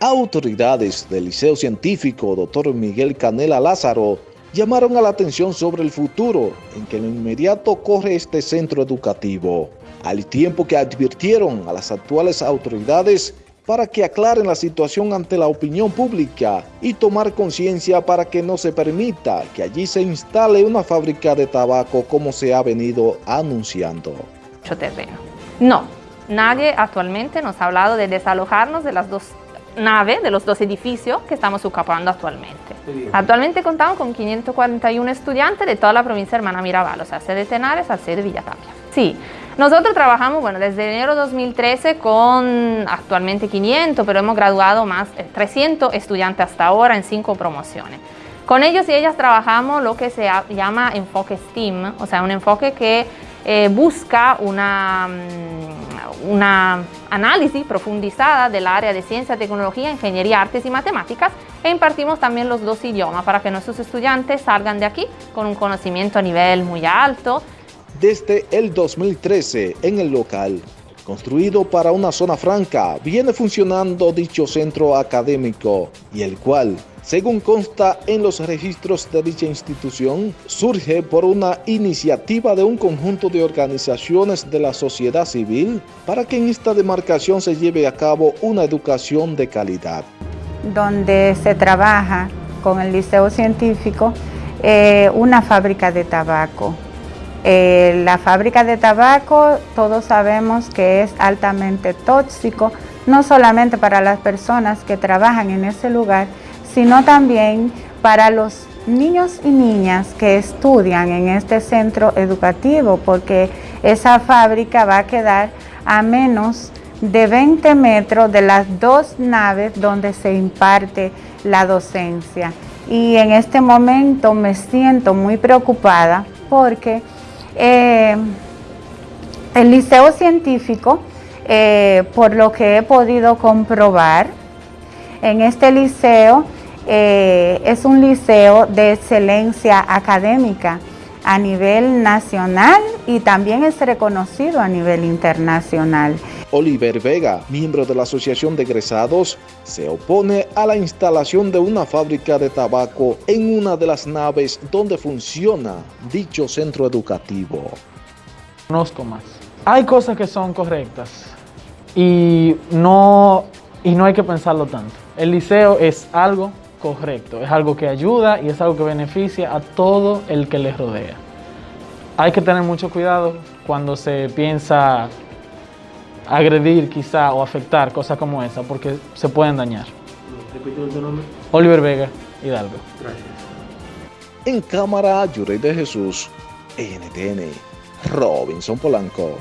Autoridades del Liceo Científico Dr. Miguel Canela Lázaro llamaron a la atención sobre el futuro en que en lo inmediato corre este centro educativo, al tiempo que advirtieron a las actuales autoridades para que aclaren la situación ante la opinión pública y tomar conciencia para que no se permita que allí se instale una fábrica de tabaco como se ha venido anunciando. No, nadie actualmente nos ha hablado de desalojarnos de las dos naves, de los dos edificios que estamos ocupando actualmente. Actualmente contamos con 541 estudiantes de toda la provincia de Hermana Mirabal, o sea, sede Tenares al sede Villatapia. Sí, nosotros trabajamos, bueno, desde enero 2013 con actualmente 500, pero hemos graduado más, 300 eh, estudiantes hasta ahora en cinco promociones. Con ellos y ellas trabajamos lo que se llama enfoque STEAM, o sea, un enfoque que eh, busca una, mm, una análisis profundizada del área de ciencia, tecnología, ingeniería, artes y matemáticas e impartimos también los dos idiomas para que nuestros estudiantes salgan de aquí con un conocimiento a nivel muy alto, desde el 2013 en el local. Construido para una zona franca, viene funcionando dicho centro académico y el cual, según consta en los registros de dicha institución, surge por una iniciativa de un conjunto de organizaciones de la sociedad civil para que en esta demarcación se lleve a cabo una educación de calidad. Donde se trabaja con el Liceo Científico eh, una fábrica de tabaco eh, la fábrica de tabaco, todos sabemos que es altamente tóxico, no solamente para las personas que trabajan en ese lugar, sino también para los niños y niñas que estudian en este centro educativo, porque esa fábrica va a quedar a menos de 20 metros de las dos naves donde se imparte la docencia. Y en este momento me siento muy preocupada porque eh, el liceo científico, eh, por lo que he podido comprobar, en este liceo eh, es un liceo de excelencia académica a nivel nacional y también es reconocido a nivel internacional. Oliver Vega, miembro de la Asociación de Egresados, se opone a la instalación de una fábrica de tabaco en una de las naves donde funciona dicho centro educativo. Conozco más. Hay cosas que son correctas y no, y no hay que pensarlo tanto. El liceo es algo correcto, es algo que ayuda y es algo que beneficia a todo el que les rodea. Hay que tener mucho cuidado cuando se piensa agredir quizá o afectar cosas como esa porque se pueden dañar. tu nombre? Oliver Vega, Hidalgo. Gracias. En cámara, Yurey de Jesús, NTN, Robinson Polanco.